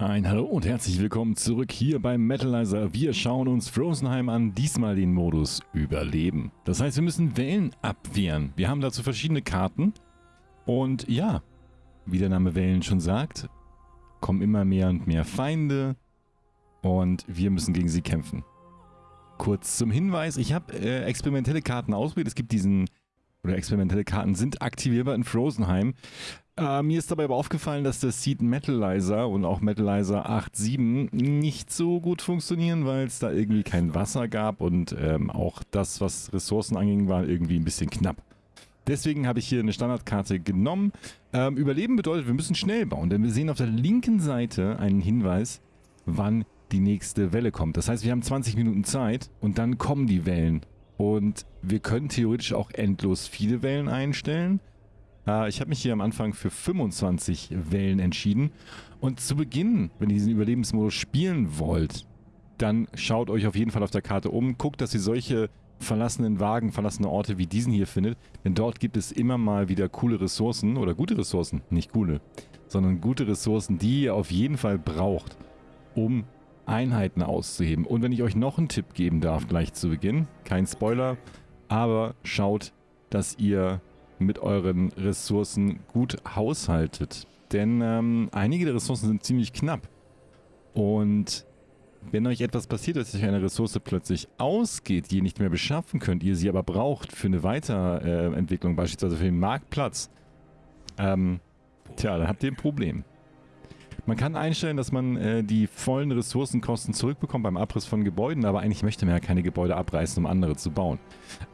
Ein Hallo und herzlich willkommen zurück hier beim Metalizer. Wir schauen uns Frozenheim an, diesmal den Modus Überleben. Das heißt, wir müssen Wellen abwehren. Wir haben dazu verschiedene Karten. Und ja, wie der Name Wellen schon sagt, kommen immer mehr und mehr Feinde. Und wir müssen gegen sie kämpfen. Kurz zum Hinweis, ich habe äh, experimentelle Karten ausprobiert. Es gibt diesen, oder experimentelle Karten sind aktivierbar in Frozenheim. Äh, mir ist dabei aber aufgefallen, dass der Seed Metalizer und auch Metalizer 8.7 nicht so gut funktionieren, weil es da irgendwie kein Wasser gab und ähm, auch das, was Ressourcen anging, war irgendwie ein bisschen knapp. Deswegen habe ich hier eine Standardkarte genommen. Ähm, Überleben bedeutet, wir müssen schnell bauen, denn wir sehen auf der linken Seite einen Hinweis, wann die nächste Welle kommt. Das heißt, wir haben 20 Minuten Zeit und dann kommen die Wellen. Und wir können theoretisch auch endlos viele Wellen einstellen. Äh, ich habe mich hier am Anfang für 25 Wellen entschieden. Und zu Beginn, wenn ihr diesen Überlebensmodus spielen wollt, dann schaut euch auf jeden Fall auf der Karte um. Guckt, dass ihr solche verlassenen Wagen, verlassene Orte wie diesen hier findet. Denn dort gibt es immer mal wieder coole Ressourcen oder gute Ressourcen. Nicht coole, sondern gute Ressourcen, die ihr auf jeden Fall braucht, um Einheiten auszuheben. Und wenn ich euch noch einen Tipp geben darf, gleich zu Beginn, kein Spoiler, aber schaut, dass ihr mit euren Ressourcen gut haushaltet. Denn ähm, einige der Ressourcen sind ziemlich knapp. Und wenn euch etwas passiert, dass euch eine Ressource plötzlich ausgeht, die ihr nicht mehr beschaffen könnt, ihr sie aber braucht für eine Weiterentwicklung, beispielsweise für den Marktplatz, ähm, tja, dann habt ihr ein Problem. Man kann einstellen, dass man äh, die vollen Ressourcenkosten zurückbekommt beim Abriss von Gebäuden, aber eigentlich möchte man ja keine Gebäude abreißen, um andere zu bauen.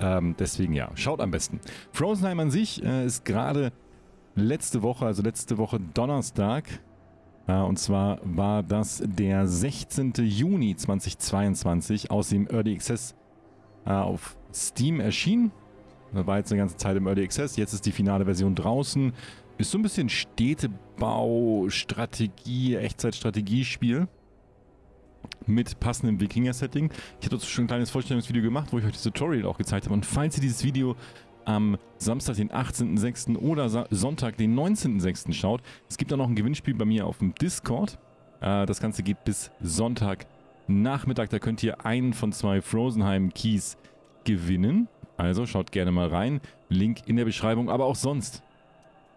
Ähm, deswegen ja, schaut am besten. Frozenheim an sich äh, ist gerade letzte Woche, also letzte Woche Donnerstag, äh, und zwar war das der 16. Juni 2022 aus dem Early Access äh, auf Steam erschienen. Da war jetzt eine ganze Zeit im Early Access, jetzt ist die finale Version draußen. Ist so ein bisschen Städtebau, Strategie, Echtzeitstrategiespiel mit passendem Wikinger-Setting. Ich hatte schon ein kleines Vorstellungsvideo gemacht, wo ich euch das Tutorial auch gezeigt habe. Und falls ihr dieses Video am Samstag, den 18.06. oder Sonntag, den 19.06. schaut, es gibt da noch ein Gewinnspiel bei mir auf dem Discord. Äh, das Ganze geht bis Sonntag Nachmittag. Da könnt ihr einen von zwei Frozenheim Keys gewinnen. Also schaut gerne mal rein. Link in der Beschreibung, aber auch sonst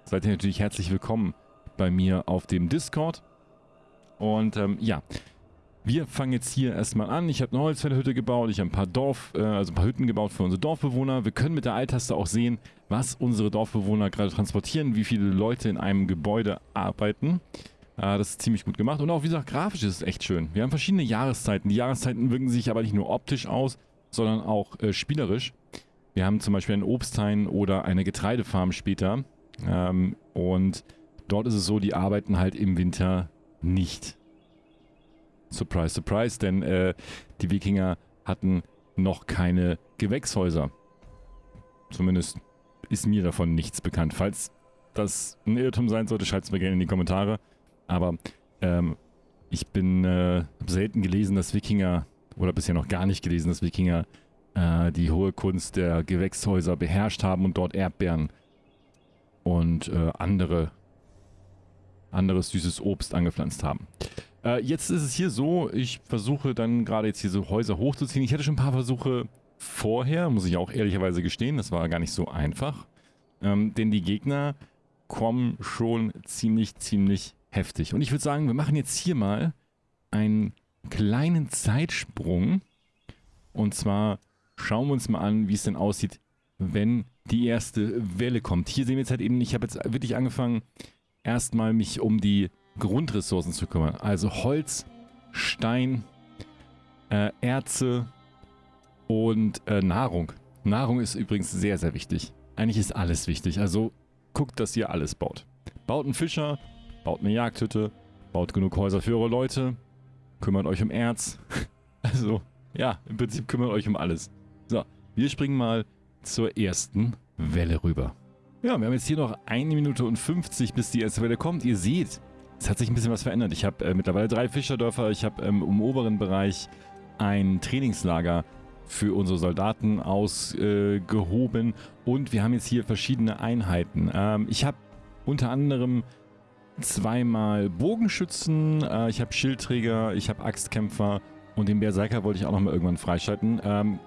seid ihr natürlich herzlich willkommen bei mir auf dem Discord. Und ähm, ja, wir fangen jetzt hier erstmal an. Ich habe eine Holzfällerhütte gebaut, ich habe ein paar äh, also ein paar Hütten gebaut für unsere Dorfbewohner. Wir können mit der Alt-Taste auch sehen, was unsere Dorfbewohner gerade transportieren, wie viele Leute in einem Gebäude arbeiten. Äh, das ist ziemlich gut gemacht. Und auch, wie gesagt, grafisch ist es echt schön. Wir haben verschiedene Jahreszeiten. Die Jahreszeiten wirken sich aber nicht nur optisch aus, sondern auch äh, spielerisch. Wir haben zum Beispiel einen Obsthain oder eine Getreidefarm später. Ähm, und dort ist es so, die arbeiten halt im Winter nicht. Surprise, surprise, denn äh, die Wikinger hatten noch keine Gewächshäuser. Zumindest ist mir davon nichts bekannt. Falls das ein Irrtum sein sollte, schreibt es mir gerne in die Kommentare. Aber ähm, ich bin äh, selten gelesen, dass Wikinger, oder bisher noch gar nicht gelesen, dass Wikinger äh, die hohe Kunst der Gewächshäuser beherrscht haben und dort Erdbeeren und äh, andere anderes süßes Obst angepflanzt haben. Äh, jetzt ist es hier so, ich versuche dann gerade jetzt hier so Häuser hochzuziehen. Ich hatte schon ein paar Versuche vorher, muss ich auch ehrlicherweise gestehen, das war gar nicht so einfach. Ähm, denn die Gegner kommen schon ziemlich, ziemlich heftig. Und ich würde sagen, wir machen jetzt hier mal einen kleinen Zeitsprung. Und zwar schauen wir uns mal an, wie es denn aussieht, wenn die erste Welle kommt. Hier sehen wir jetzt halt eben, ich habe jetzt wirklich angefangen, erstmal mich um die Grundressourcen zu kümmern. Also Holz, Stein, äh, Erze und äh, Nahrung. Nahrung ist übrigens sehr, sehr wichtig. Eigentlich ist alles wichtig. Also guckt, dass ihr alles baut. Baut einen Fischer, baut eine Jagdhütte, baut genug Häuser für eure Leute, kümmert euch um Erz. Also, ja, im Prinzip kümmert euch um alles. So, wir springen mal zur ersten Welle rüber. Ja, wir haben jetzt hier noch eine Minute und 50, bis die erste Welle kommt. Ihr seht, es hat sich ein bisschen was verändert. Ich habe äh, mittlerweile drei Fischerdörfer. Ich habe ähm, im oberen Bereich ein Trainingslager für unsere Soldaten ausgehoben. Äh, und wir haben jetzt hier verschiedene Einheiten. Ähm, ich habe unter anderem zweimal Bogenschützen, äh, ich habe Schildträger, ich habe Axtkämpfer und den Berserker wollte ich auch nochmal irgendwann freischalten. Ähm,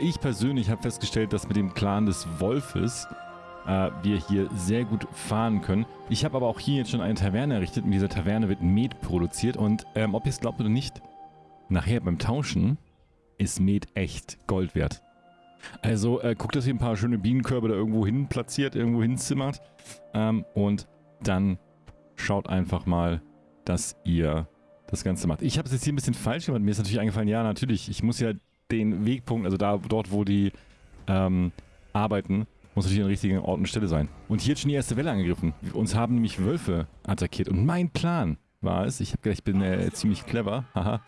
ich persönlich habe festgestellt, dass mit dem Clan des Wolfes äh, wir hier sehr gut fahren können. Ich habe aber auch hier jetzt schon eine Taverne errichtet. In dieser Taverne wird Met produziert und ähm, ob ihr es glaubt oder nicht, nachher beim Tauschen ist Met echt Gold wert. Also äh, guckt, dass ihr ein paar schöne Bienenkörbe da irgendwo hin platziert, irgendwo hinzimmert ähm, und dann schaut einfach mal, dass ihr das Ganze macht. Ich habe es jetzt hier ein bisschen falsch gemacht. Mir ist natürlich eingefallen, ja natürlich, ich muss ja den Wegpunkt, also da dort, wo die ähm, arbeiten, muss natürlich an der richtigen Ort und Stelle sein. Und hier hat schon die erste Welle angegriffen. Uns haben nämlich Wölfe attackiert. Und mein Plan war es, ich habe gedacht, ich bin äh, ziemlich clever, haha,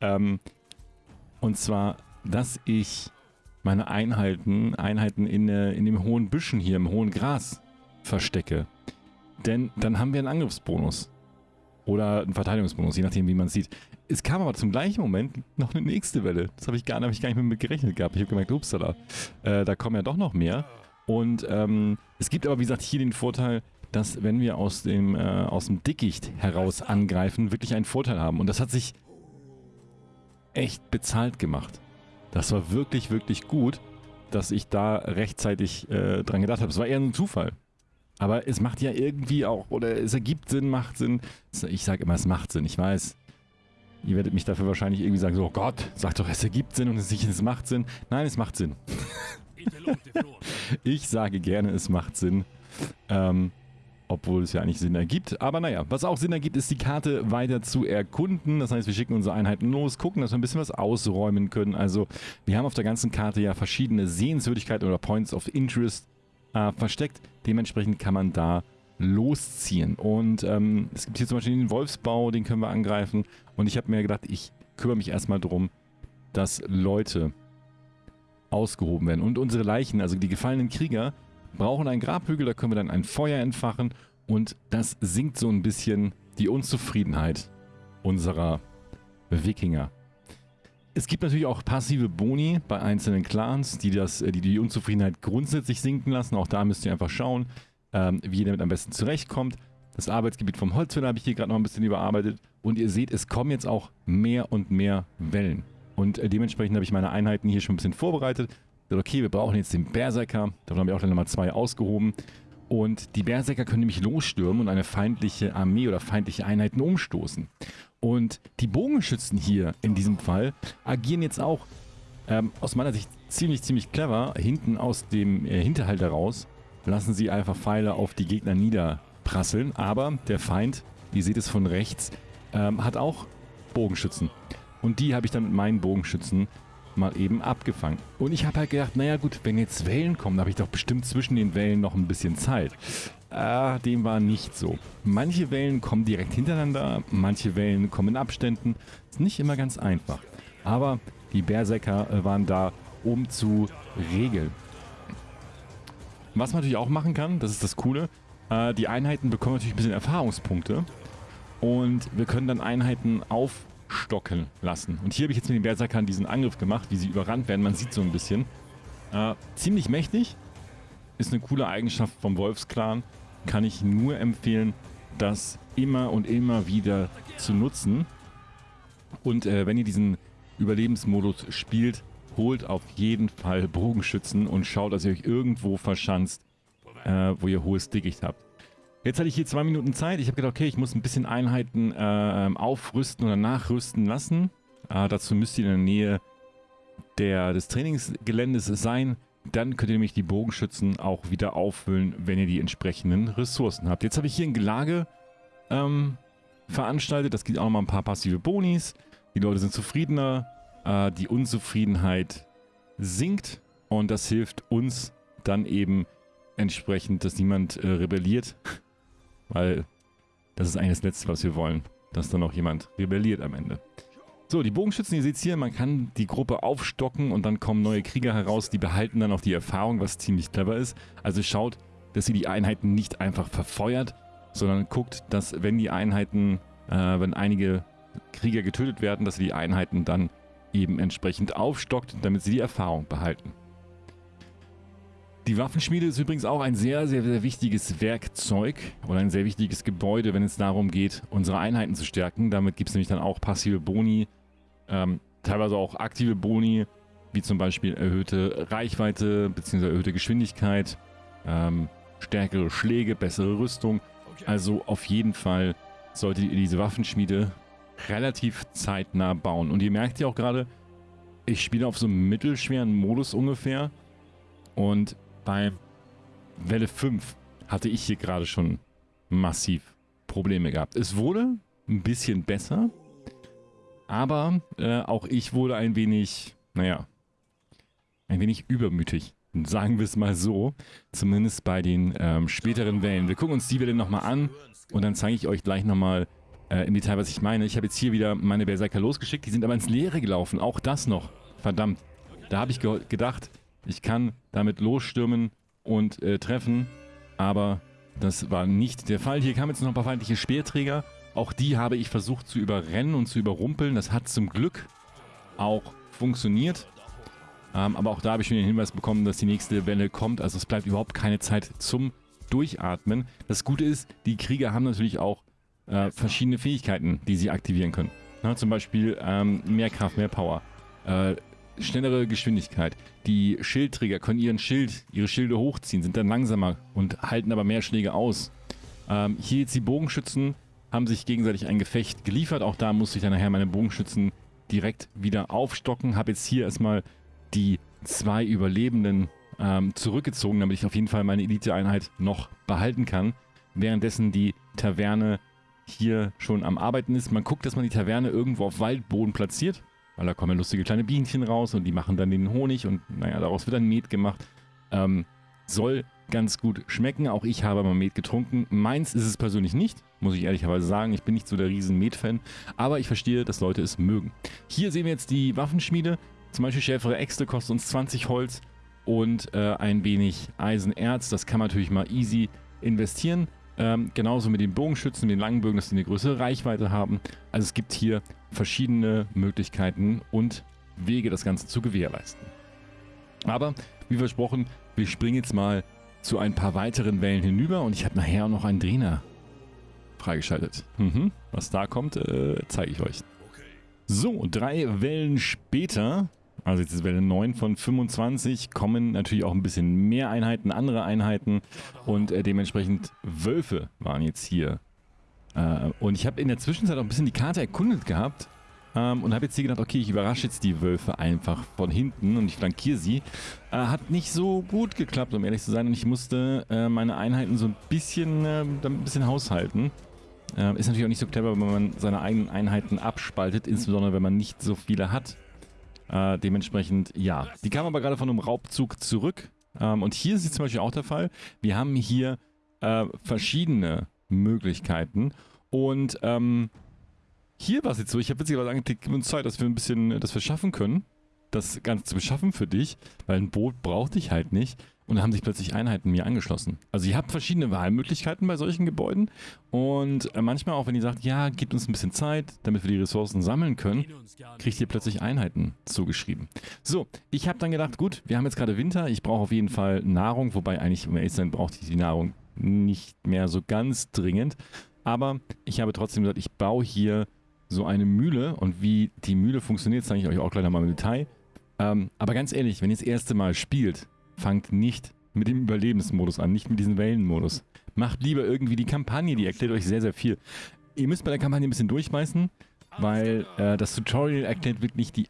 ähm, und zwar, dass ich meine Einheiten, Einheiten in, äh, in dem hohen Büschen hier, im hohen Gras verstecke. Denn dann haben wir einen Angriffsbonus. Oder einen Verteidigungsbonus, je nachdem, wie man es sieht. Es kam aber zum gleichen Moment noch eine nächste Welle. Das habe ich, gar, hab ich gar nicht mit gerechnet gehabt. Ich habe gemerkt, upsala, äh, da kommen ja doch noch mehr. Und ähm, es gibt aber, wie gesagt, hier den Vorteil, dass wenn wir aus dem, äh, aus dem Dickicht heraus angreifen, wirklich einen Vorteil haben. Und das hat sich echt bezahlt gemacht. Das war wirklich, wirklich gut, dass ich da rechtzeitig äh, dran gedacht habe. Es war eher ein Zufall. Aber es macht ja irgendwie auch, oder es ergibt Sinn, macht Sinn. Ich sage immer, es macht Sinn. Ich weiß, ihr werdet mich dafür wahrscheinlich irgendwie sagen, so oh Gott, sag doch, es ergibt Sinn und es, es macht Sinn. Nein, es macht Sinn. ich sage gerne, es macht Sinn. Ähm, obwohl es ja eigentlich Sinn ergibt. Aber naja, was auch Sinn ergibt, ist die Karte weiter zu erkunden. Das heißt, wir schicken unsere Einheiten los, gucken, dass wir ein bisschen was ausräumen können. Also wir haben auf der ganzen Karte ja verschiedene Sehenswürdigkeiten oder Points of Interest äh, versteckt. Dementsprechend kann man da losziehen. Und ähm, es gibt hier zum Beispiel den Wolfsbau, den können wir angreifen. Und ich habe mir gedacht, ich kümmere mich erstmal darum, dass Leute ausgehoben werden. Und unsere Leichen, also die gefallenen Krieger, brauchen einen Grabhügel, da können wir dann ein Feuer entfachen und das sinkt so ein bisschen die Unzufriedenheit unserer Wikinger. Es gibt natürlich auch passive Boni bei einzelnen Clans, die, das, die die Unzufriedenheit grundsätzlich sinken lassen. Auch da müsst ihr einfach schauen, ähm, wie ihr damit am besten zurechtkommt. Das Arbeitsgebiet vom Holzfäller habe ich hier gerade noch ein bisschen überarbeitet. Und ihr seht, es kommen jetzt auch mehr und mehr Wellen. Und äh, dementsprechend habe ich meine Einheiten hier schon ein bisschen vorbereitet okay, wir brauchen jetzt den Berserker. Davon haben wir auch dann Nummer 2 ausgehoben. Und die Berserker können nämlich losstürmen und eine feindliche Armee oder feindliche Einheiten umstoßen. Und die Bogenschützen hier in diesem Fall agieren jetzt auch ähm, aus meiner Sicht ziemlich, ziemlich clever. Hinten aus dem äh, Hinterhalt heraus lassen sie einfach Pfeile auf die Gegner niederprasseln. Aber der Feind, ihr seht es von rechts, ähm, hat auch Bogenschützen. Und die habe ich dann mit meinen Bogenschützen mal eben abgefangen. Und ich habe halt gedacht, naja gut, wenn jetzt Wellen kommen, habe ich doch bestimmt zwischen den Wellen noch ein bisschen Zeit. Ah, dem war nicht so. Manche Wellen kommen direkt hintereinander, manche Wellen kommen in Abständen. Ist nicht immer ganz einfach. Aber die Berserker äh, waren da, um zu regeln. Was man natürlich auch machen kann, das ist das Coole, äh, die Einheiten bekommen natürlich ein bisschen Erfahrungspunkte. Und wir können dann Einheiten auf aufstocken lassen. Und hier habe ich jetzt mit den Berserkern diesen Angriff gemacht, wie sie überrannt werden. Man sieht so ein bisschen. Äh, ziemlich mächtig. Ist eine coole Eigenschaft vom Wolfsclan. Kann ich nur empfehlen, das immer und immer wieder zu nutzen. Und äh, wenn ihr diesen Überlebensmodus spielt, holt auf jeden Fall Bogenschützen und schaut, dass ihr euch irgendwo verschanzt, äh, wo ihr hohes Dickicht habt. Jetzt hatte ich hier zwei Minuten Zeit. Ich habe gedacht, okay, ich muss ein bisschen Einheiten äh, aufrüsten oder nachrüsten lassen. Äh, dazu müsst ihr in der Nähe der, des Trainingsgeländes sein. Dann könnt ihr nämlich die Bogenschützen auch wieder auffüllen, wenn ihr die entsprechenden Ressourcen habt. Jetzt habe ich hier ein Gelage ähm, veranstaltet. Das gibt auch nochmal ein paar passive Bonis. Die Leute sind zufriedener. Äh, die Unzufriedenheit sinkt. Und das hilft uns dann eben entsprechend, dass niemand äh, rebelliert. Weil das ist eigentlich das Letzte, was wir wollen. Dass dann noch jemand rebelliert am Ende. So, die Bogenschützen, ihr seht hier, man kann die Gruppe aufstocken und dann kommen neue Krieger heraus, die behalten dann auch die Erfahrung, was ziemlich clever ist. Also schaut, dass ihr die Einheiten nicht einfach verfeuert, sondern guckt, dass wenn die Einheiten, äh, wenn einige Krieger getötet werden, dass ihr die Einheiten dann eben entsprechend aufstockt, damit sie die Erfahrung behalten. Die Waffenschmiede ist übrigens auch ein sehr, sehr, sehr wichtiges Werkzeug oder ein sehr wichtiges Gebäude, wenn es darum geht, unsere Einheiten zu stärken. Damit gibt es nämlich dann auch passive Boni, ähm, teilweise auch aktive Boni, wie zum Beispiel erhöhte Reichweite bzw. erhöhte Geschwindigkeit, ähm, stärkere Schläge, bessere Rüstung. Also auf jeden Fall solltet ihr diese Waffenschmiede relativ zeitnah bauen. Und ihr merkt ja auch gerade, ich spiele auf so einem mittelschweren Modus ungefähr. Und bei Welle 5 hatte ich hier gerade schon massiv Probleme gehabt. Es wurde ein bisschen besser, aber äh, auch ich wurde ein wenig, naja, ein wenig übermütig. Sagen wir es mal so. Zumindest bei den ähm, späteren Wellen. Wir gucken uns die Welle nochmal an und dann zeige ich euch gleich nochmal äh, im Detail, was ich meine. Ich habe jetzt hier wieder meine Berserker losgeschickt. Die sind aber ins Leere gelaufen. Auch das noch. Verdammt. Da habe ich ge gedacht, ich kann damit losstürmen und äh, treffen. Aber das war nicht der Fall. Hier kamen jetzt noch ein paar feindliche Speerträger. Auch die habe ich versucht zu überrennen und zu überrumpeln. Das hat zum Glück auch funktioniert. Ähm, aber auch da habe ich schon den Hinweis bekommen, dass die nächste Welle kommt. Also es bleibt überhaupt keine Zeit zum Durchatmen. Das Gute ist, die Krieger haben natürlich auch äh, verschiedene Fähigkeiten, die sie aktivieren können. Na, zum Beispiel ähm, mehr Kraft, mehr Power, äh, schnellere Geschwindigkeit. Die Schildträger können ihren Schild, ihre Schilde hochziehen, sind dann langsamer und halten aber mehr Schläge aus. Ähm, hier jetzt die Bogenschützen haben sich gegenseitig ein Gefecht geliefert. Auch da musste ich dann nachher meine Bogenschützen direkt wieder aufstocken. Habe jetzt hier erstmal die zwei Überlebenden ähm, zurückgezogen, damit ich auf jeden Fall meine Elite-Einheit noch behalten kann. Währenddessen die Taverne hier schon am Arbeiten ist. Man guckt, dass man die Taverne irgendwo auf Waldboden platziert, weil da kommen lustige kleine Bienchen raus und die machen dann den Honig und naja, daraus wird dann Met gemacht. Ähm, soll ganz gut schmecken. Auch ich habe mal Met getrunken. Meins ist es persönlich nicht, muss ich ehrlicherweise sagen. Ich bin nicht so der riesen Met-Fan, aber ich verstehe, dass Leute es mögen. Hier sehen wir jetzt die Waffenschmiede. Zum Beispiel schärfere Äxte kostet uns 20 Holz und äh, ein wenig Eisenerz. Das kann man natürlich mal easy investieren. Ähm, genauso mit den Bogenschützen, den langen Bögen, dass die eine größere Reichweite haben. Also es gibt hier verschiedene Möglichkeiten und Wege, das Ganze zu gewährleisten. Aber, wie versprochen, wir springen jetzt mal zu ein paar weiteren Wellen hinüber und ich habe nachher noch einen Trainer freigeschaltet. Mhm. Was da kommt, äh, zeige ich euch. So, drei Wellen später also jetzt ist Welle 9 von 25, kommen natürlich auch ein bisschen mehr Einheiten, andere Einheiten und äh, dementsprechend Wölfe waren jetzt hier. Äh, und ich habe in der Zwischenzeit auch ein bisschen die Karte erkundet gehabt ähm, und habe jetzt hier gedacht, okay, ich überrasche jetzt die Wölfe einfach von hinten und ich flankiere sie. Äh, hat nicht so gut geklappt, um ehrlich zu sein und ich musste äh, meine Einheiten so ein bisschen, äh, ein bisschen haushalten. Äh, ist natürlich auch nicht so clever, wenn man seine eigenen Einheiten abspaltet, insbesondere wenn man nicht so viele hat. Äh, dementsprechend, ja. Die kam aber gerade von einem Raubzug zurück. Ähm, und hier ist es zum Beispiel auch der Fall. Wir haben hier äh, verschiedene Möglichkeiten. Und ähm, hier war es jetzt so, ich habe witzigerweise angeklickt, gib uns Zeit, dass wir ein bisschen das verschaffen können. Das Ganze zu beschaffen für dich, weil ein Boot brauchte ich halt nicht. Und da haben sich plötzlich Einheiten mir angeschlossen. Also ihr habt verschiedene Wahlmöglichkeiten bei solchen Gebäuden. Und äh, manchmal auch, wenn ihr sagt, ja, gebt uns ein bisschen Zeit, damit wir die Ressourcen sammeln können, kriegt ihr plötzlich Einheiten zugeschrieben. So, ich habe dann gedacht, gut, wir haben jetzt gerade Winter, ich brauche auf jeden Fall Nahrung, wobei eigentlich, zu sein, brauchte ich die Nahrung nicht mehr so ganz dringend. Aber ich habe trotzdem gesagt, ich baue hier so eine Mühle und wie die Mühle funktioniert, zeige ich euch auch gleich nochmal im Detail. Ähm, aber ganz ehrlich, wenn ihr das erste Mal spielt, fangt nicht mit dem Überlebensmodus an, nicht mit diesem Wellenmodus. Macht lieber irgendwie die Kampagne, die erklärt euch sehr, sehr viel. Ihr müsst bei der Kampagne ein bisschen durchbeißen, weil äh, das Tutorial erklärt wirklich die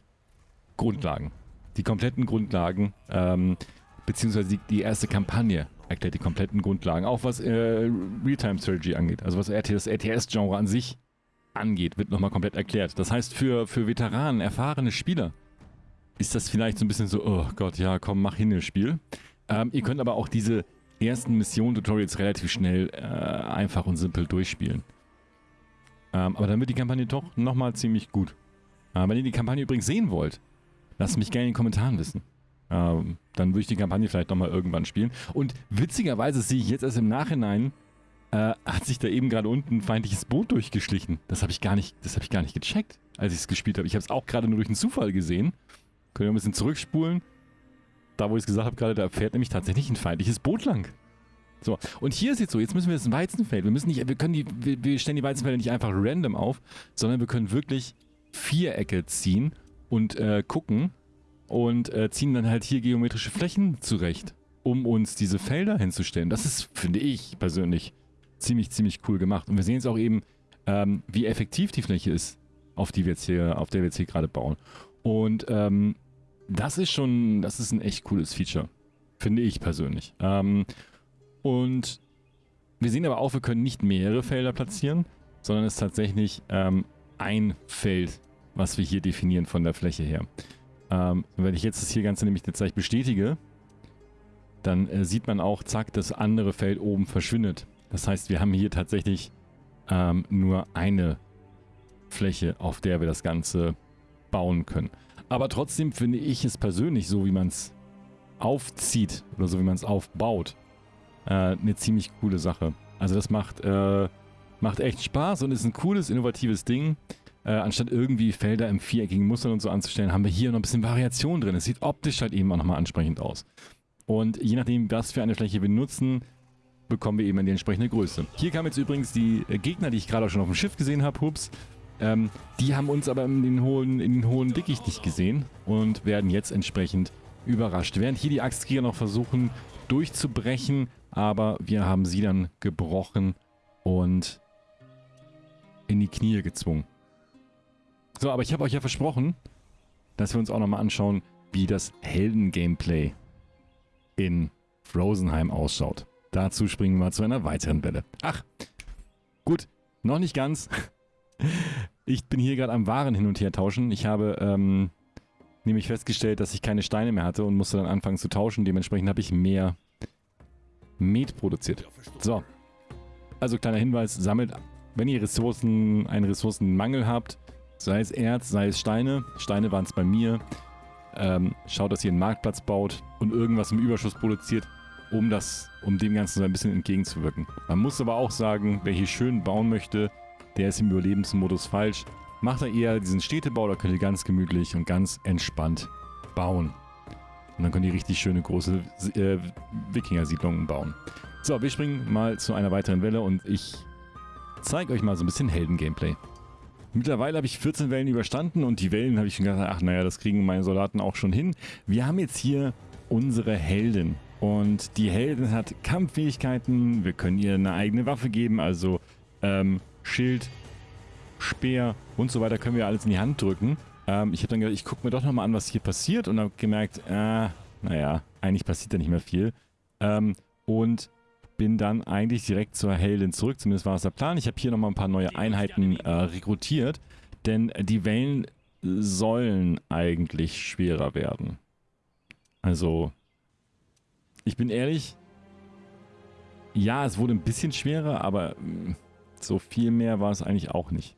Grundlagen. Die kompletten Grundlagen, ähm, beziehungsweise die, die, erste Kampagne erklärt die kompletten Grundlagen. Auch was äh, Realtime-Strategy angeht, also was das RTS-Genre an sich angeht, wird nochmal komplett erklärt. Das heißt, für, für Veteranen, erfahrene Spieler, ist das vielleicht so ein bisschen so, oh Gott, ja, komm, mach hin das Spiel. Ähm, ihr könnt aber auch diese ersten Mission-Tutorials relativ schnell äh, einfach und simpel durchspielen. Ähm, aber dann wird die Kampagne doch nochmal ziemlich gut. Äh, wenn ihr die Kampagne übrigens sehen wollt, lasst mich gerne in den Kommentaren wissen. Ähm, dann würde ich die Kampagne vielleicht nochmal irgendwann spielen. Und witzigerweise sehe ich jetzt erst im Nachhinein, äh, hat sich da eben gerade unten ein feindliches Boot durchgeschlichen. Das habe ich gar nicht, das habe ich gar nicht gecheckt, als ich es gespielt habe. Ich habe es auch gerade nur durch einen Zufall gesehen. Können wir ein bisschen zurückspulen. da wo ich es gesagt habe gerade, da fährt nämlich tatsächlich ein feindliches Boot lang. So, und hier ist jetzt so, jetzt müssen wir das Weizenfeld, wir müssen nicht, wir können die, wir, wir stellen die Weizenfelder nicht einfach random auf, sondern wir können wirklich Vierecke ziehen und äh, gucken und äh, ziehen dann halt hier geometrische Flächen zurecht, um uns diese Felder hinzustellen. Das ist, finde ich persönlich, ziemlich, ziemlich cool gemacht. Und wir sehen jetzt auch eben, ähm, wie effektiv die Fläche ist, auf die wir jetzt hier, auf der wir jetzt hier gerade bauen. Und ähm, das ist schon, das ist ein echt cooles Feature. Finde ich persönlich. Ähm, und wir sehen aber auch, wir können nicht mehrere Felder platzieren, sondern es ist tatsächlich ähm, ein Feld, was wir hier definieren von der Fläche her. Ähm, wenn ich jetzt das hier Ganze nämlich jetzt gleich bestätige, dann äh, sieht man auch, zack, das andere Feld oben verschwindet. Das heißt, wir haben hier tatsächlich ähm, nur eine Fläche, auf der wir das Ganze bauen können. Aber trotzdem finde ich es persönlich, so wie man es aufzieht oder so wie man es aufbaut, äh, eine ziemlich coole Sache. Also das macht, äh, macht echt Spaß und ist ein cooles, innovatives Ding. Äh, anstatt irgendwie Felder im viereckigen Muster und so anzustellen, haben wir hier noch ein bisschen Variation drin. Es sieht optisch halt eben auch nochmal ansprechend aus. Und je nachdem, was für eine Fläche wir nutzen, bekommen wir eben die entsprechende Größe. Hier kamen jetzt übrigens die Gegner, die ich gerade auch schon auf dem Schiff gesehen habe, hups. Ähm, die haben uns aber in den hohen, in den hohen Dickicht nicht gesehen und werden jetzt entsprechend überrascht. Während hier die Axtkrieger noch versuchen durchzubrechen, aber wir haben sie dann gebrochen und in die Knie gezwungen. So, aber ich habe euch ja versprochen, dass wir uns auch nochmal anschauen, wie das Helden-Gameplay in Frozenheim ausschaut. Dazu springen wir zu einer weiteren Welle. Ach, gut, noch nicht ganz. Ich bin hier gerade am Waren hin und her tauschen. Ich habe ähm, nämlich festgestellt, dass ich keine Steine mehr hatte und musste dann anfangen zu tauschen. Dementsprechend habe ich mehr Met produziert. So. Also kleiner Hinweis, sammelt, wenn ihr Ressourcen, einen Ressourcenmangel habt, sei es Erz, sei es Steine. Steine waren es bei mir. Ähm, schaut, dass ihr einen Marktplatz baut und irgendwas im Überschuss produziert, um das, um dem Ganzen so ein bisschen entgegenzuwirken. Man muss aber auch sagen, wer hier schön bauen möchte, der ist im Überlebensmodus falsch. Macht er eher diesen Städtebau, da könnt ihr ganz gemütlich und ganz entspannt bauen. Und dann könnt ihr richtig schöne große äh, Wikinger-Siedlungen bauen. So, wir springen mal zu einer weiteren Welle und ich zeige euch mal so ein bisschen Helden-Gameplay. Mittlerweile habe ich 14 Wellen überstanden und die Wellen habe ich schon gedacht, ach naja, das kriegen meine Soldaten auch schon hin. Wir haben jetzt hier unsere Heldin. Und die Heldin hat Kampffähigkeiten, wir können ihr eine eigene Waffe geben, also ähm, Schild, Speer und so weiter können wir alles in die Hand drücken. Ähm, ich habe dann gedacht, ich gucke mir doch nochmal an, was hier passiert und habe gemerkt, äh, naja, eigentlich passiert da nicht mehr viel. Ähm, und bin dann eigentlich direkt zur Heldin zurück, zumindest war es der Plan. Ich habe hier nochmal ein paar neue Einheiten äh, rekrutiert, denn die Wellen sollen eigentlich schwerer werden. Also, ich bin ehrlich, ja, es wurde ein bisschen schwerer, aber mm, so viel mehr war es eigentlich auch nicht.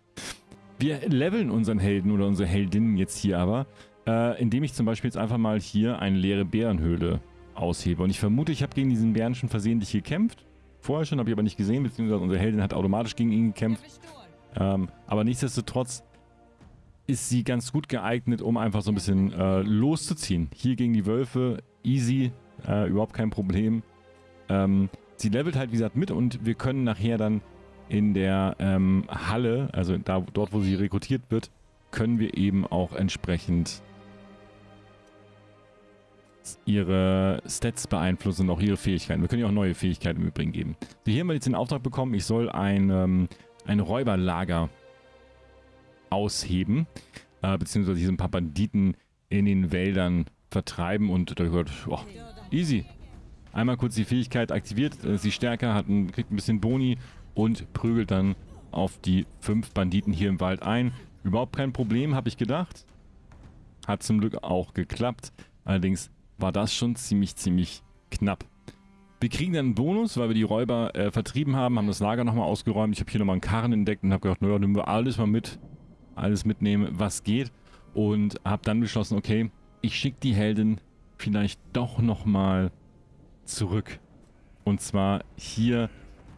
Wir leveln unseren Helden oder unsere Heldinnen jetzt hier aber, äh, indem ich zum Beispiel jetzt einfach mal hier eine leere Bärenhöhle aushebe. Und ich vermute, ich habe gegen diesen Bären schon versehentlich gekämpft. Vorher schon, habe ich aber nicht gesehen, beziehungsweise unsere Heldin hat automatisch gegen ihn gekämpft. Ähm, aber nichtsdestotrotz ist sie ganz gut geeignet, um einfach so ein bisschen äh, loszuziehen. Hier gegen die Wölfe, easy, äh, überhaupt kein Problem. Ähm, sie levelt halt, wie gesagt, mit und wir können nachher dann in der ähm, Halle, also da, dort, wo sie rekrutiert wird, können wir eben auch entsprechend ihre Stats beeinflussen und auch ihre Fähigkeiten. Wir können ihr auch neue Fähigkeiten im Übrigen geben. So, hier haben wir jetzt den Auftrag bekommen, ich soll ein, ähm, ein Räuberlager ausheben, äh, beziehungsweise ein paar Banditen in den Wäldern vertreiben und da gehört, oh, easy. Einmal kurz die Fähigkeit aktiviert, äh, sie stärker, hat ein, kriegt ein bisschen Boni und prügelt dann auf die fünf Banditen hier im Wald ein. Überhaupt kein Problem, habe ich gedacht. Hat zum Glück auch geklappt. Allerdings war das schon ziemlich, ziemlich knapp. Wir kriegen dann einen Bonus, weil wir die Räuber äh, vertrieben haben, haben das Lager nochmal ausgeräumt. Ich habe hier nochmal einen Karren entdeckt und habe gedacht, naja, nehmen wir alles mal mit. Alles mitnehmen, was geht. Und habe dann beschlossen, okay, ich schicke die Heldin vielleicht doch nochmal zurück. Und zwar hier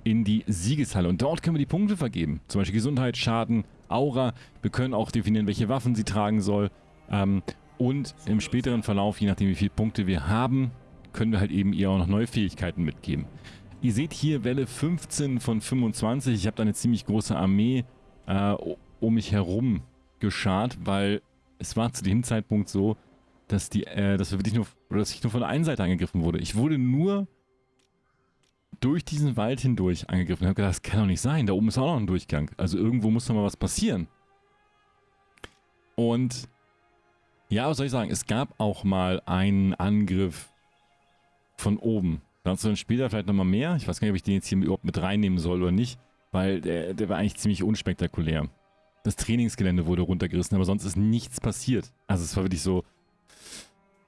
in die Siegeshalle. Und dort können wir die Punkte vergeben. Zum Beispiel Gesundheit, Schaden, Aura. Wir können auch definieren, welche Waffen sie tragen soll. Ähm, Und im späteren Verlauf, je nachdem wie viele Punkte wir haben, können wir halt eben ihr auch noch neue Fähigkeiten mitgeben. Ihr seht hier Welle 15 von 25. Ich habe da eine ziemlich große Armee äh, um mich herum geschart, weil es war zu dem Zeitpunkt so, dass die, äh, dass wir wirklich nur, dass ich nur von der einen Seite angegriffen wurde. Ich wurde nur durch diesen Wald hindurch angegriffen. Ich habe gedacht, das kann doch nicht sein. Da oben ist auch noch ein Durchgang. Also irgendwo muss doch mal was passieren. Und ja, was soll ich sagen? Es gab auch mal einen Angriff von oben. Dazu dann später vielleicht nochmal mehr. Ich weiß gar nicht, ob ich den jetzt hier überhaupt mit reinnehmen soll oder nicht. Weil der, der war eigentlich ziemlich unspektakulär. Das Trainingsgelände wurde runtergerissen, aber sonst ist nichts passiert. Also es war wirklich so,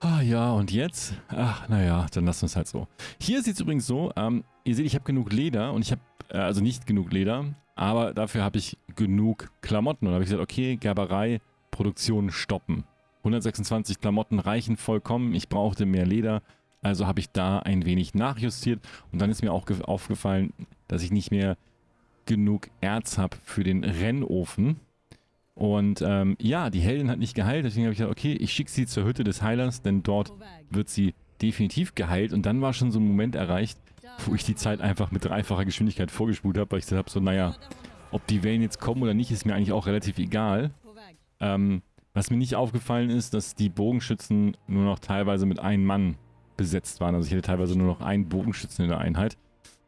Ah ja, und jetzt? Ach, naja, dann lassen wir es halt so. Hier sieht es übrigens so, ähm, ihr seht, ich habe genug Leder und ich habe, äh, also nicht genug Leder, aber dafür habe ich genug Klamotten. Und da habe ich gesagt, okay, Gerberei, Produktion stoppen. 126 Klamotten reichen vollkommen, ich brauchte mehr Leder, also habe ich da ein wenig nachjustiert. Und dann ist mir auch aufgefallen, dass ich nicht mehr genug Erz habe für den Rennofen. Und ähm, ja, die Heldin hat nicht geheilt, deswegen habe ich gesagt, okay, ich schicke sie zur Hütte des Heilers, denn dort wird sie definitiv geheilt. Und dann war schon so ein Moment erreicht, wo ich die Zeit einfach mit dreifacher Geschwindigkeit vorgespult habe, weil ich gesagt habe, so, naja, ob die Wellen jetzt kommen oder nicht, ist mir eigentlich auch relativ egal. Ähm, was mir nicht aufgefallen ist, dass die Bogenschützen nur noch teilweise mit einem Mann besetzt waren. Also ich hätte teilweise nur noch einen Bogenschützen in der Einheit.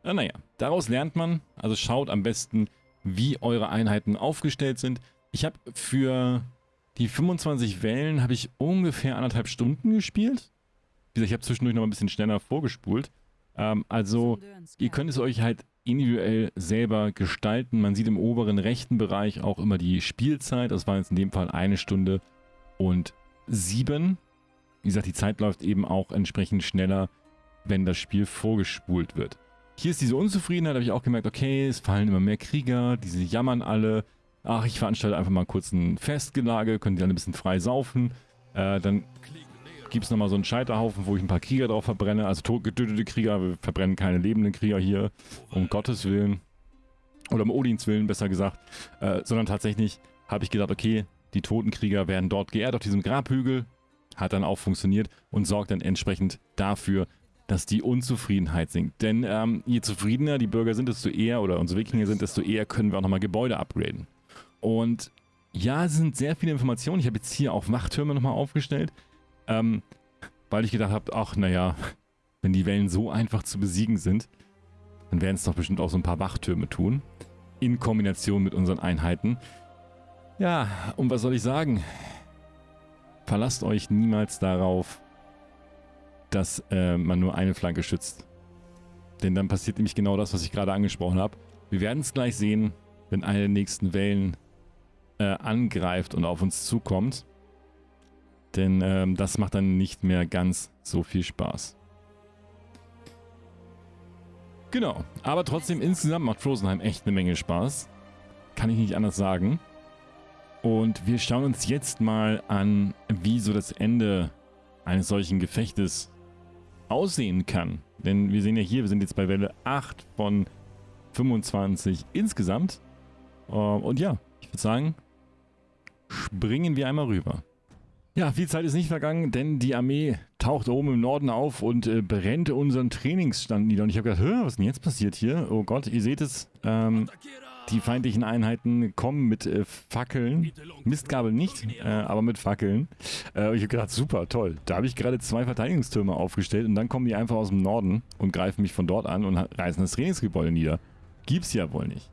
Äh, naja, daraus lernt man, also schaut am besten, wie eure Einheiten aufgestellt sind. Ich habe für die 25 Wellen habe ich ungefähr anderthalb Stunden gespielt. Wie gesagt, ich habe zwischendurch noch ein bisschen schneller vorgespult. Ähm, also ihr könnt es euch halt individuell selber gestalten. Man sieht im oberen rechten Bereich auch immer die Spielzeit. Das war jetzt in dem Fall eine Stunde und sieben. Wie gesagt, die Zeit läuft eben auch entsprechend schneller, wenn das Spiel vorgespult wird. Hier ist diese Unzufriedenheit, habe ich auch gemerkt, okay, es fallen immer mehr Krieger, diese jammern alle ach, ich veranstalte einfach mal kurz ein Festgelage, können die dann ein bisschen frei saufen. Äh, dann gibt es nochmal so einen Scheiterhaufen, wo ich ein paar Krieger drauf verbrenne. Also getötete Krieger, wir verbrennen keine lebenden Krieger hier, um Gottes Willen. Oder um Odins Willen, besser gesagt. Äh, sondern tatsächlich habe ich gedacht, okay, die toten Krieger werden dort geehrt auf diesem Grabhügel. Hat dann auch funktioniert und sorgt dann entsprechend dafür, dass die Unzufriedenheit sinkt. Denn ähm, je zufriedener die Bürger sind, desto eher, oder unsere Wikinger sind, desto eher können wir auch nochmal Gebäude upgraden. Und ja, es sind sehr viele Informationen. Ich habe jetzt hier auch Wachtürme nochmal aufgestellt, ähm, weil ich gedacht habe, ach naja, wenn die Wellen so einfach zu besiegen sind, dann werden es doch bestimmt auch so ein paar Wachtürme tun. In Kombination mit unseren Einheiten. Ja, und was soll ich sagen? Verlasst euch niemals darauf, dass äh, man nur eine Flanke schützt. Denn dann passiert nämlich genau das, was ich gerade angesprochen habe. Wir werden es gleich sehen, wenn eine der nächsten Wellen äh, angreift und auf uns zukommt. Denn ähm, das macht dann nicht mehr ganz so viel Spaß. Genau, aber trotzdem insgesamt macht Frozenheim echt eine Menge Spaß. Kann ich nicht anders sagen. Und wir schauen uns jetzt mal an, wie so das Ende eines solchen Gefechtes aussehen kann. Denn wir sehen ja hier, wir sind jetzt bei Welle 8 von 25 insgesamt. Uh, und ja, ich würde sagen, springen wir einmal rüber. Ja, viel Zeit ist nicht vergangen, denn die Armee taucht oben im Norden auf und äh, brennt unseren Trainingsstand nieder. Und ich habe gedacht, was ist denn jetzt passiert hier? Oh Gott, ihr seht es, ähm, die feindlichen Einheiten kommen mit äh, Fackeln. Mistgabel nicht, äh, aber mit Fackeln. Äh, ich habe gedacht, super, toll. Da habe ich gerade zwei Verteidigungstürme aufgestellt und dann kommen die einfach aus dem Norden und greifen mich von dort an und reißen das Trainingsgebäude nieder. Gibt's ja wohl nicht.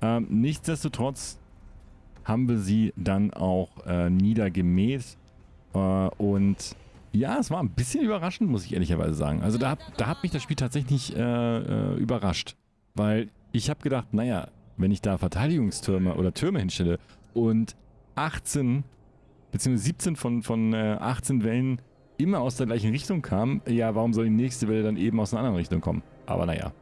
Ähm, nichtsdestotrotz haben wir sie dann auch äh, niedergemäht. Äh, und ja, es war ein bisschen überraschend, muss ich ehrlicherweise sagen. Also da, da hat mich das Spiel tatsächlich äh, äh überrascht. Weil ich habe gedacht, naja, wenn ich da Verteidigungstürme oder Türme hinstelle und 18 bzw. 17 von, von 18 äh, Wellen immer aus der gleichen Richtung kamen, ja, warum soll die nächste Welle dann eben aus einer anderen Richtung kommen? Aber naja.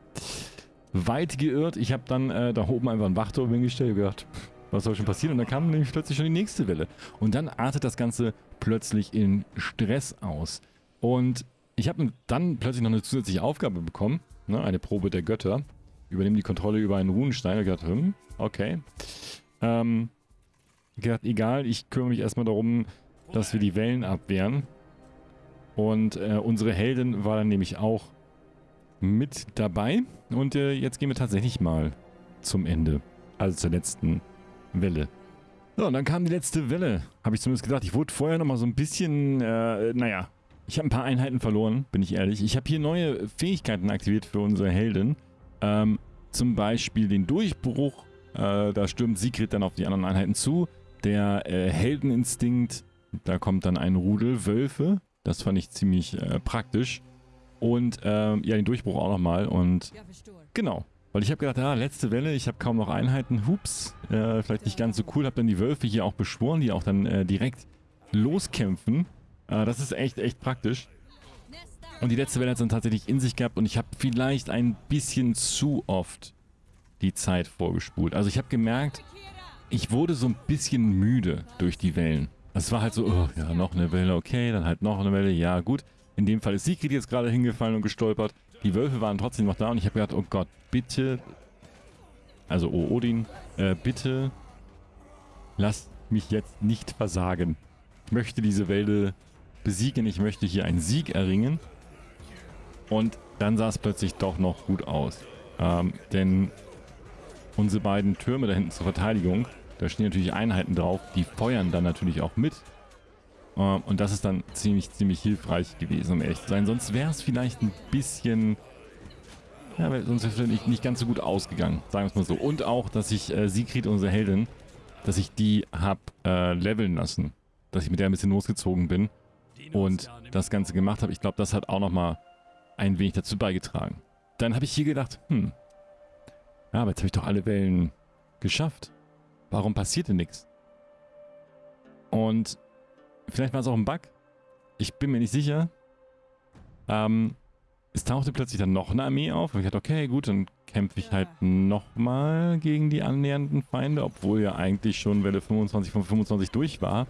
Weit geirrt. Ich habe dann äh, da oben einfach einen Wachturm hingestellt und gedacht, was soll schon passieren? Und dann kam nämlich plötzlich schon die nächste Welle. Und dann artet das Ganze plötzlich in Stress aus. Und ich habe dann plötzlich noch eine zusätzliche Aufgabe bekommen, ne, eine Probe der Götter. Übernehmen die Kontrolle über einen Runenstein. Ich dachte, hm, okay. Ähm, ich dachte, egal, ich kümmere mich erstmal darum, dass wir die Wellen abwehren. Und äh, unsere Heldin war dann nämlich auch mit dabei. Und äh, jetzt gehen wir tatsächlich mal zum Ende. Also zur letzten Welle. So, und dann kam die letzte Welle. Habe ich zumindest gedacht. Ich wurde vorher nochmal so ein bisschen, äh, naja. Ich habe ein paar Einheiten verloren, bin ich ehrlich. Ich habe hier neue Fähigkeiten aktiviert für unsere Heldin. Ähm, zum Beispiel den Durchbruch. Äh, da stürmt Sigrid dann auf die anderen Einheiten zu. Der äh, Heldeninstinkt, da kommt dann ein Rudel Wölfe. Das fand ich ziemlich äh, praktisch. Und ähm, ja, den Durchbruch auch nochmal. Und genau. Weil ich habe gedacht, ja, letzte Welle, ich habe kaum noch Einheiten. Hups, äh, vielleicht nicht ganz so cool. Habe dann die Wölfe hier auch beschworen, die auch dann äh, direkt loskämpfen. Äh, das ist echt, echt praktisch. Und die letzte Welle hat es dann tatsächlich in sich gehabt und ich habe vielleicht ein bisschen zu oft die Zeit vorgespult. Also ich habe gemerkt, ich wurde so ein bisschen müde durch die Wellen. Es war halt so, oh, ja, noch eine Welle, okay, dann halt noch eine Welle, ja, gut. In dem Fall ist Sigrid jetzt gerade hingefallen und gestolpert. Die Wölfe waren trotzdem noch da und ich habe gedacht, oh Gott, bitte, also oh Odin, äh, bitte lass mich jetzt nicht versagen. Ich möchte diese Wälde besiegen, ich möchte hier einen Sieg erringen. Und dann sah es plötzlich doch noch gut aus. Ähm, denn unsere beiden Türme da hinten zur Verteidigung, da stehen natürlich Einheiten drauf, die feuern dann natürlich auch mit. Ähm, und das ist dann ziemlich, ziemlich hilfreich gewesen, um ehrlich zu sein. Sonst wäre es vielleicht ein bisschen... Ja, sonst wäre es nicht, nicht ganz so gut ausgegangen, sagen wir es mal so. Und auch, dass ich äh, Sigrid, unsere Heldin, dass ich die habe äh, leveln lassen. Dass ich mit der ein bisschen losgezogen bin und das Ganze gemacht habe. Ich glaube, das hat auch nochmal ein wenig dazu beigetragen. Dann habe ich hier gedacht, hm, ja, aber jetzt habe ich doch alle Wellen geschafft. Warum passiert denn nichts? Und vielleicht war es auch ein Bug. Ich bin mir nicht sicher. Ähm, es tauchte plötzlich dann noch eine Armee auf. Und ich dachte, okay, gut, dann kämpfe ich halt nochmal gegen die annähernden Feinde, obwohl ja eigentlich schon Welle 25 von 25 durch war.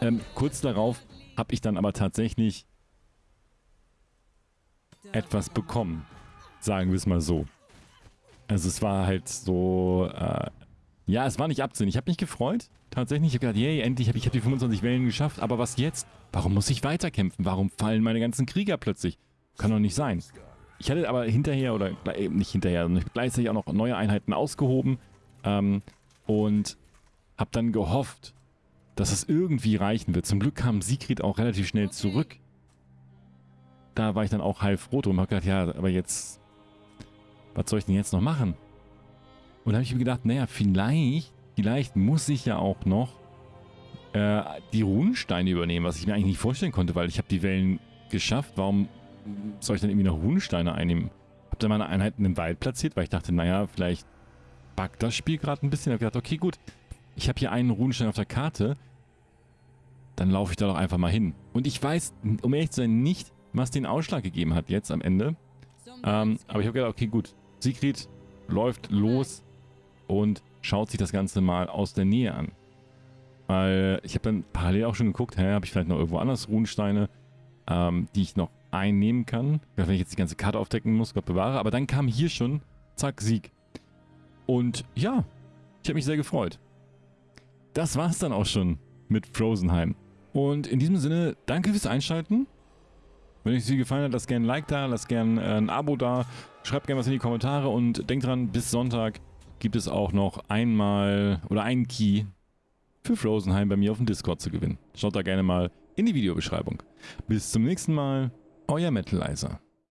Ähm, kurz darauf habe ich dann aber tatsächlich etwas bekommen. Sagen wir es mal so. Also es war halt so, äh, ja, es war nicht Absinn. Ich habe mich gefreut, tatsächlich. Ich habe gedacht, yay, endlich habe ich hab die 25 Wellen geschafft. Aber was jetzt? Warum muss ich weiterkämpfen? Warum fallen meine ganzen Krieger plötzlich? Kann doch nicht sein. Ich hatte aber hinterher, oder äh, nicht hinterher, sondern gleichzeitig auch noch neue Einheiten ausgehoben. Ähm, und habe dann gehofft, dass es irgendwie reichen wird. Zum Glück kam Sigrid auch relativ schnell zurück da war ich dann auch heilfroh drum. Hab gedacht, ja, aber jetzt, was soll ich denn jetzt noch machen? Und da habe ich mir gedacht, naja, vielleicht, vielleicht muss ich ja auch noch äh, die Runensteine übernehmen, was ich mir eigentlich nicht vorstellen konnte, weil ich habe die Wellen geschafft. Warum soll ich dann irgendwie noch Runensteine einnehmen? Hab dann meine Einheiten im Wald platziert, weil ich dachte, naja, vielleicht buggt das Spiel gerade ein bisschen. Hab gedacht, okay, gut, ich habe hier einen Runenstein auf der Karte, dann laufe ich da doch einfach mal hin. Und ich weiß, um ehrlich zu sein, nicht, was den Ausschlag gegeben hat jetzt am Ende. Ähm, aber ich habe gedacht, okay, gut. Sigrid läuft los und schaut sich das Ganze mal aus der Nähe an. Weil ich habe dann parallel auch schon geguckt, hä, habe ich vielleicht noch irgendwo anders Runensteine, ähm, die ich noch einnehmen kann. Wenn ich jetzt die ganze Karte aufdecken muss, Gott bewahre. Aber dann kam hier schon, zack, Sieg. Und ja, ich habe mich sehr gefreut. Das war es dann auch schon mit Frozenheim. Und in diesem Sinne, danke fürs Einschalten. Wenn euch sie gefallen hat, lasst gerne ein Like da, lasst gerne äh, ein Abo da, schreibt gerne was in die Kommentare und denkt dran, bis Sonntag gibt es auch noch einmal oder einen Key für Frozenheim bei mir auf dem Discord zu gewinnen. Schaut da gerne mal in die Videobeschreibung. Bis zum nächsten Mal, euer Metalizer.